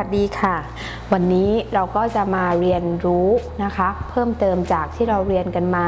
วัสดีค่ะ วันนี้เราก็จะมาเรียนรู้นะคะ เพิ่มเติมจากที่เราเรียนกันมา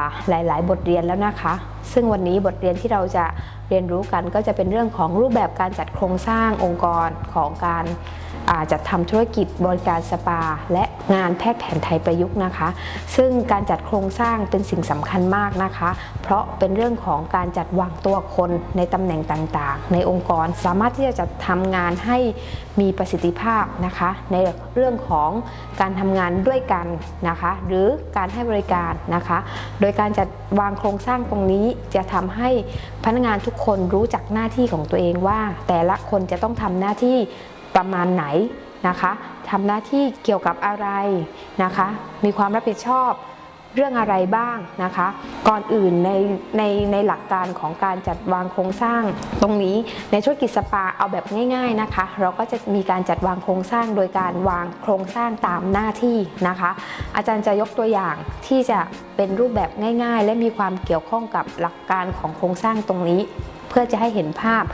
าหลาย ๆ บทเรียนแล้วนะคะ ซึ่งวันนี้บทเรียนที่เราจะเรียนรู้กันก็จะเป็นเรื่องของรูปแบบการจัดโครงสร้างองค์กรของการ จัดทำธุรกิจบริการสปา และงานแพทย์แผนไทยประยุกต์นะคะ ซึ่งการจัดโครงสร้างเป็นสิ่งสำคัญมากนะคะ เพราะเป็นเรื่องของการจัดวางตัวคนในตำแหน่งต่างๆ ในองค์กรสามารถที่จะจัดทำงานให้มีประสิทธิภาพนะคะ ในเรื่องของการทำงานด้วยกันนะคะ หรือการให้บริการนะคะ โดยการจัดวางโครงสร้างตรงนี้จะทำให้พนักงานทุกคนรู้จักหน้าที่ของตัวเองว่า แต่ละคนจะต้องทำหน้าที่ ประมาณไหนนะคะทำหน้าที่เกี่ยวกับอะไรนะคะ มีความรับผิดชอบเรื่องอะไรบ้างนะคะ ก่อนอื่นในในในหลักการของการจัดวางโครงสร้าง ตรงนี้ในธุรกิจสปาเอาแบบง่ายๆนะคะ เราก็จะมีการจัดวางโครงสร้างโดยการวางโครงสร้างตามหน้าที่นะคะ อาจารย์จะยกตัวอย่างที่จะเป็นรูปแบบง่าย ๆ และมีความเกี่ยวข้องกับหลักการของโครงสร้างตรงนี้ เพื่อจะให้เห็นภาพ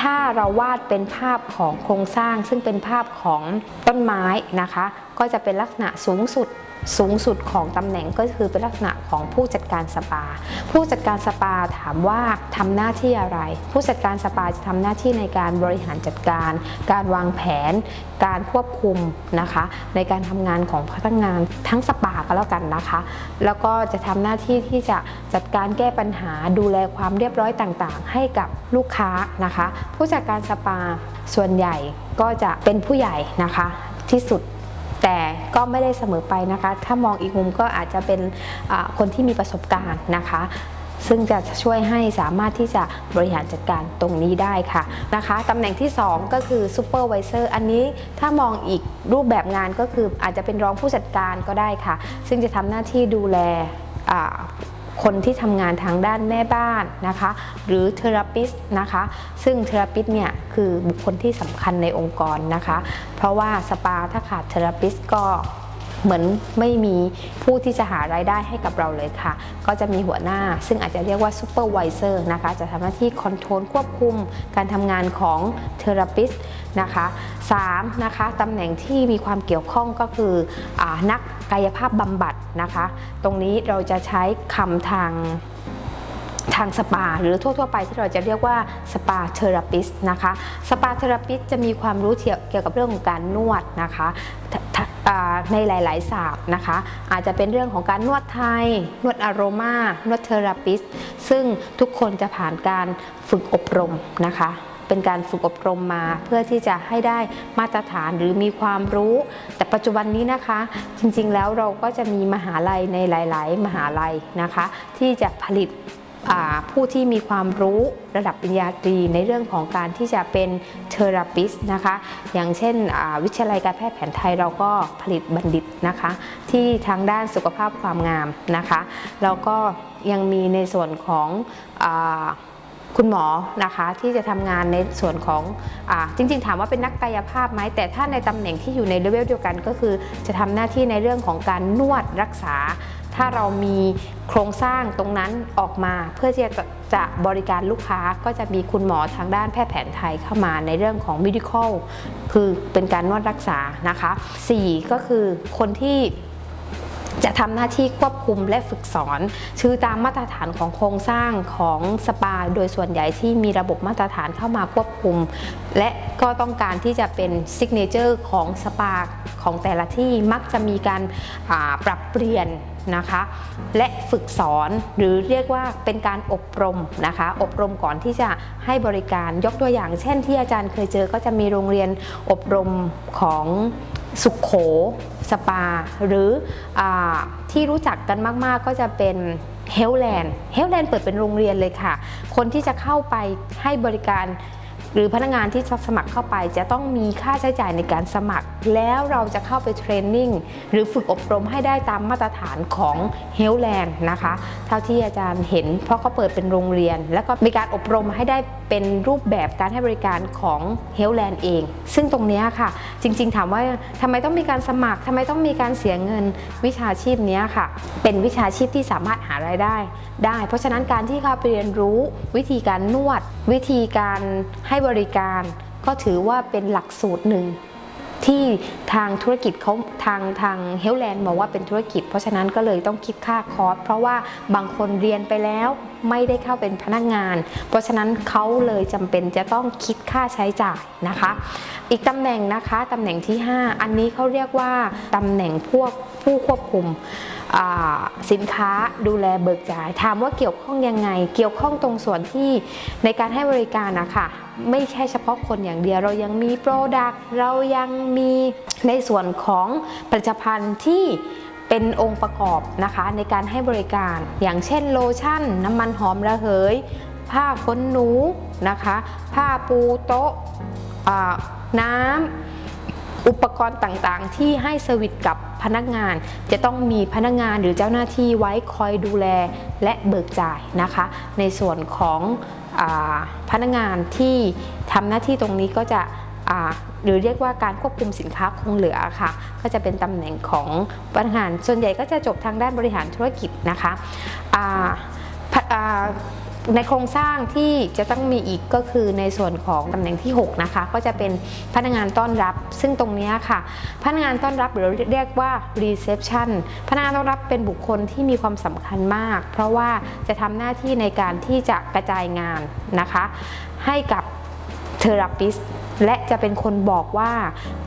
ถ้าเราวาดเป็นภาพของโครงสร้าง ซึ่งเป็นภาพของต้นไม้นะคะ ก็จะเป็นลักษณะสูงสุด สูงสุดของตำแหน่งก็คือเป็นลักษณะของผู้จัดการสปา ผู้จัดการสปาถามว่าทำหน้าที่อะไร ผู้จัดการสปาจะทำหน้าที่ในการบริหารจัดการ การวางแผน การควบคุมนะคะ ในการทำงานของพนักงานทั้งสปาก็แล้วกันนะคะ แล้วก็จะทำหน้าที่ที่จะจัดการแก้ปัญหาดูแลความเรียบร้อยต่างๆ ให้กับลูกค้านะคะ ผู้จัดการสปาส่วนใหญ่ก็จะเป็นผู้ใหญ่นะคะที่สุด แต่ก็ไม่ได้เสมอไปนะคะ ถ้ามองอีกมุมก็อาจจะเป็นคนที่มีประสบการณ์นะคะ ซึ่งจะช่วยให้สามารถที่จะบริหารจัดการตรงนี้ได้ค่ะนะคะตำแหน่งที่ 2 ก็คือ supervisor อันนี้ถ้ามองอีกรูปแบบงานก็คืออาจจะเป็นรองผู้จัดการก็ได้ค่ะ ซึ่งจะทำหน้าที่ดูแล คนที่ทำงานทางด้านแม่บ้านนะคะ หรือ therapist นะคะ ซึ่ง therapist เนี่ยคือบุคคลที่สำคัญในองค์กรนะคะ เพราะว่าสปาถ้าขาด therapist ก็เหมือนไม่มีผู้ที่จะหารายได้ให้กับเราเลยค่ะ ก็จะมีหัวหน้าซึ่งอาจจะเรียกว่า supervisor นะคะ จะทำหน้าที่ control ควบคุมการทำงานของ therapist นะคะ3นะคะตำแหน่งที่มีความเกี่ยวข้องก็คืออนักกายภาพบำบัดนะคะ ตรงนี้เราจะใช้คำทางทางสปา หรือทั่ว ๆ ไปที่เราจะเรียกว่าสปาเทอราปิสนะคะสปาเทอราปิสจะมีความรู้เกี่ยวกับเรื่องของการนวดนะคะในหลายๆศาสตร์นะคะ อาจจะเป็นเรื่องของการนวดไทย นวดอารมานวดเทอราปิส ซึ่งทุกคนจะผ่านการฝึกอบรมนะคะ เป็นการฝึกอบรมมา เพื่อที่จะให้ได้มาตรฐานหรือมีความรู้ แต่ปัจจุบันนี้นะคะ จริงๆแล้วเราก็จะมีมหาลัยในหลาย ๆ มหาลัยนะคะ ที่จะผลิตผู้ที่มีความรู้ระดับปริญญาตรีในเรื่องของการที่จะเป็นเทอราปิสนะคะ อย่างเช่นวิทยาลัยการแพทย์แผนไทยเราก็ผลิตบัณฑิตนะคะ ที่ทางด้านสุขภาพความงามนะคะ แล้วก็ยังมีในส่วนของอ คุณหมอนะคะที่จะทำงานในส่วนของอจริง ๆ ถามว่าเป็นนักกายภาพไหมแต่ถ้าในตำแหน่งที่อยู่ในเลเวลเดียวกันก็คือ จะทำหน้าที่ในเรื่องของการนวดรักษา ถ้าเรามีโครงสร้างตรงนั้นออกมาเพื่อที่จะจะบริการลูกค้าก็จะมีคุณหมอทางด้านแพทย์แผนไทยเข้ามาในเรื่องของ medical คือเป็นการนวดรักษานะคะ 4 ก็คือคนที่ จะทำหน้าที่ควบคุมและฝึกสอนชื่อตามมาตรฐานของโครงสร้างของสปา โดยส่วนใหญ่ที่มีระบบมาตรฐานเข้ามาควบคุม และก็ต้องการที่จะเป็น signature ของสปาของแต่ละที่มักจะมีการปรับเปลี่ยนนะคะและฝึกสอนหรือเรียกว่าเป็นการอบรมนะคะ อบรมก่อนที่จะให้บริการยกตัวอย่าง เช่นที่อาจารย์เคยเจอก็จะมีโรงเรียนอบรมของ สุขโข สปา หรือที่รู้จักกันมาก ๆ ก็จะเป็น Health Land Health Land เปิดเป็นโรงเรียนเลยค่ะ คนที่จะเข้าไปให้บริการ หรือพนักงานที่จะสมัครเข้าไปจะต้องมีค่าใช้จ่ายในการสมัคร แล้วเราจะเข้าไป training หรือฝึกอบรมให้ได้ตามมาตรฐานของ Health Land นะคะเท่าที่อาจารย์เห็น เพราะเขาเปิดเป็นโรงเรียน แล้วก็มีการอบรมให้ได้เป็นรูปแบบการให้บริการของHealth Land เอง ซึ่งตรงนี้ค่ะ จริงๆ ถามว่าทำไมต้องมีการสมัครทำไมต้องมีการเสียเงินวิชาชีพนี้ค่ะ เป็นวิชาชีพที่สามารถหารายได้ได้ เพราะฉะนั้นการที่เขาไปเรียนรู้วิธีการนวดวิธีการให้บริการก็ถือว่าเป็นหลักสูตรหนึ่งที่ทางธุรกิจเขาทางทาง Health Land บอกว่าเป็นธุรกิจ เพราะฉะนั้นก็เลยต้องคิดค่าคอร์สเพราะว่าบางคนเรียนไปแล้วไม่ได้เข้าเป็นพนักงาน เพราะฉะนั้นเขาเลยจำเป็นจะต้องคิดค่าใช้จ่ายนะคะ อีกตำแหน่งนะคะตำแหน่งที่ 5 อันนี้เขาเรียกว่าตำแหน่งพวกผู้ควบคุม สินค้าดูแลเบิกจ่าย ถามว่าเกี่ยวข้องยังไง เกี่ยวข้องตรงส่วนที่ในการให้บริการนะคะไม่ใช่เฉพาะคนอย่างเดียว เรายังมี product เรายังมีในส่วนของผลิตภัณฑ์ที่เป็นองค์ประกอบนะคะในการให้บริการ อย่างเช่นโลชั่น น้ำมันหอมระเหย ผ้าขนหนูนะคะ ผ้าปูโต๊ะน้ำ อุปกรณ์ต่างๆ ที่ให้ service กับพนักงาน จะต้องมีพนักงานหรือเจ้าหน้าที่ไว้คอยดูแลและเบิกจ่ายนะคะ ในส่วนของพนักงานที่ทำหน้าที่ตรงนี้ก็จะหรือเรียกว่าการควบคุมสินค้าคงเหลือค่ะ ก็จะเป็นตำแหน่งของพนักงานส่วนใหญ่ก็จะจบทางด้านบริหารธุรกิจนะคะ ในโครงสร้างที่จะต้องมีอีกก็คือในส่วนของตำแหน่งที่ 6 นะคะ ก็จะเป็นพนักงานต้อนรับ ซึ่งตรงนี้ค่ะ พนักงานต้อนรับหรือเรียกว่า reception พนักงานต้อนรับเป็นบุคคลที่มีความสำคัญมาก เพราะว่าจะทำหน้าที่ในการที่จะกระจายงานนะคะ ให้กับเทอราปิส และจะเป็นคนบอกว่า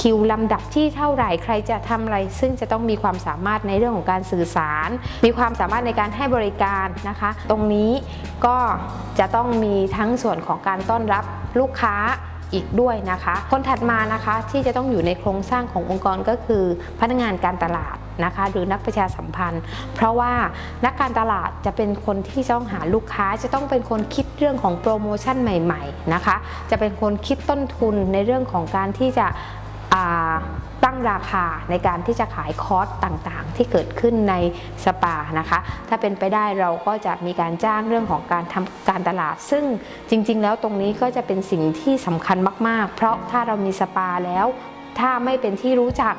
คิวลำดับที่เท่าไหร่ใครจะทำอะไร ซึ่งจะต้องมีความสามารถในเรื่องของการสื่อสาร มีความสามารถในการให้บริการนะคะ ตรงนี้ก็จะต้องมีทั้งส่วนของการต้อนรับลูกค้าอีกด้วยนะคะ คนถัดมานะคะที่จะต้องอยู่ในโครงสร้างขององค์กรก็คือพนักงานการตลาด นะคะหรือนักประชาสัมพันธ์ เพราะว่านักการตลาดจะเป็นคนที่จะต้องหาลูกค้าจะต้องเป็นคนคิดเรื่องของโปรโมชั่นใหม่ๆนะคะจะเป็นคนคิดต้นทุนในเรื่องของการที่จะตั้งราคาในการที่จะขายคอร์สต่างๆ ที่เกิดขึ้นในสปานะคะ ถ้าเป็นไปได้เราก็จะมีการจ้างเรื่องของการทำการตลาด ซึ่งจริงๆ แล้วตรงนี้ก็จะเป็นสิ่งที่สำคัญมากๆ เพราะถ้าเรามีสปาแล้ว ถ้าไม่เป็นที่รู้จัก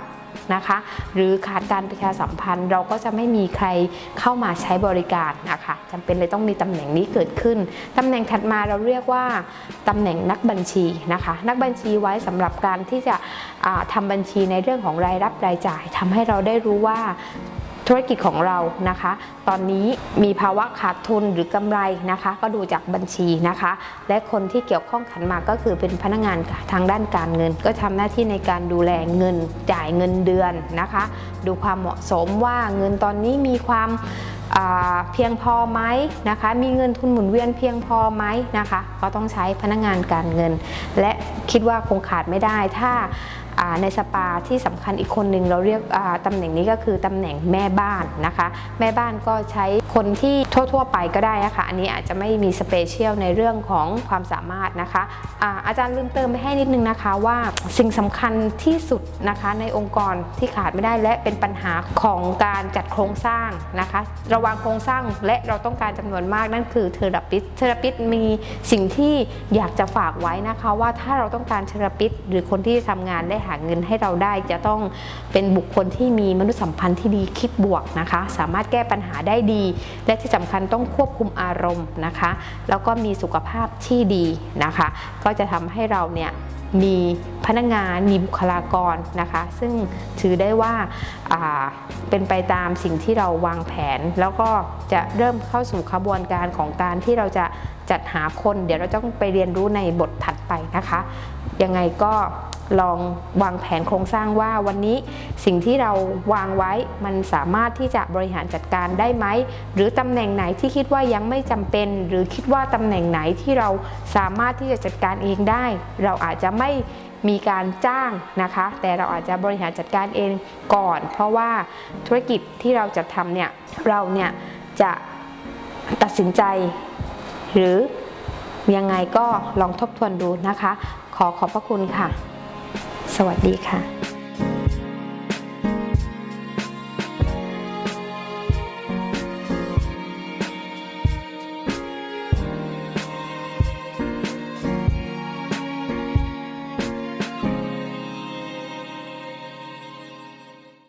นะคะ หรือขาดการประชาสัมพันธ์เราก็จะไม่มีใครเข้ามาใช้บริการนะคะจำเป็นเลยต้องมีตำแหน่งนี้เกิดขึ้นตำแหน่งถัดมาเราเรียกว่าตำแหน่งนักบัญชีนะคะ นักบัญชีไว้สำหรับการที่จะทำบัญชีในเรื่องของรายรับรายจ่ายทำให้เราได้รู้ว่า ธุรกิจของเรานะคะ ตอนนี้มีภาวะขาดทุนหรือกำไรนะคะ ก็ดูจากบัญชีนะคะ และคนที่เกี่ยวข้องขันมาก็คือเป็นพนักงานทางด้านการเงิน ก็ทำหน้าที่ในการดูแลเงินจ่ายเงินเดือนนะคะ ดูความเหมาะสมว่าเงินตอนนี้มีความเพียงพอไหมนะคะ มีเงินทุนหมุนเวียนเพียงพอไหมนะคะ ก็ต้องใช้พนักงานการเงิน และคิดว่าคงขาดไม่ได้ถ้า ในสปาที่สำคัญอีกคนหนึ่งเราเรียกอ่าตำแหน่งนี้ก็คือตำแหน่งแม่บ้านนะคะ แม่บ้านก็ใช้คนที่ทั่ว ๆ ไปก็ได้นะคะ อันนี้อาจจะไม่มีสเปเชียลในเรื่องของความสามารถนะคะอาอาจารย์ลืมเติมไปให้นิดนึงนะคะว่าสิ่งสำคัญที่สุดนะคะในองค์กรที่ขาดไม่ได้และเป็นปัญหาของการจัดโครงสร้างนะคะ ระวางโครงสร้างและเราต้องการจำนวนมากนั่นคือเทอราปิสเทอราปิสมีสิ่งที่อยากจะฝากไว้นะคะว่าถ้าเราต้องการเทอราปิสหรือคนที่จะทำงานได้หาเงินให้เราได้จะต้องเป็นบุคคลที่มีมนุษยสัมพันธ์ที่ดีคิดบวกนะคะ สามารถแก้ปัญหาได้ดี และที่สำคัญต้องควบคุมอารมณ์นะคะ แล้วก็มีสุขภาพที่ดีนะคะ ก็จะทำให้เราเนี่ยมีพนักงาน มีบุคลากรนะคะ ซึ่งถือได้ว่าอ่าเป็นไปตามสิ่งที่เราวางแผน แล้วก็จะเริ่มเข้าสู่ขบวนการของการที่เราจะจัดหาคน เดี๋ยวเราต้องไปเรียนรู้ในบทถัดไปนะคะ ยังไงก็ ลองวางแผนโครงสร้างว่าวันนี้สิ่งที่เราวางไว้มันสามารถที่จะบริหารจัดการได้ไหม หรือตำแหน่งไหนที่คิดว่ายังไม่จำเป็น หรือคิดว่าตำแหน่งไหนที่เราสามารถที่จะจัดการเองได้ เราอาจจะไม่มีการจ้างนะคะ แต่เราอาจจะบริหารจัดการเองก่อน เพราะว่าธุรกิจที่เราจะทำเนี่ยเราเนี่ยจะตัดสินใจ หรือยังไงก็ลองทบทวนดูนะคะ ขอขอบพระคุณค่ะ สวัสดีค่ะ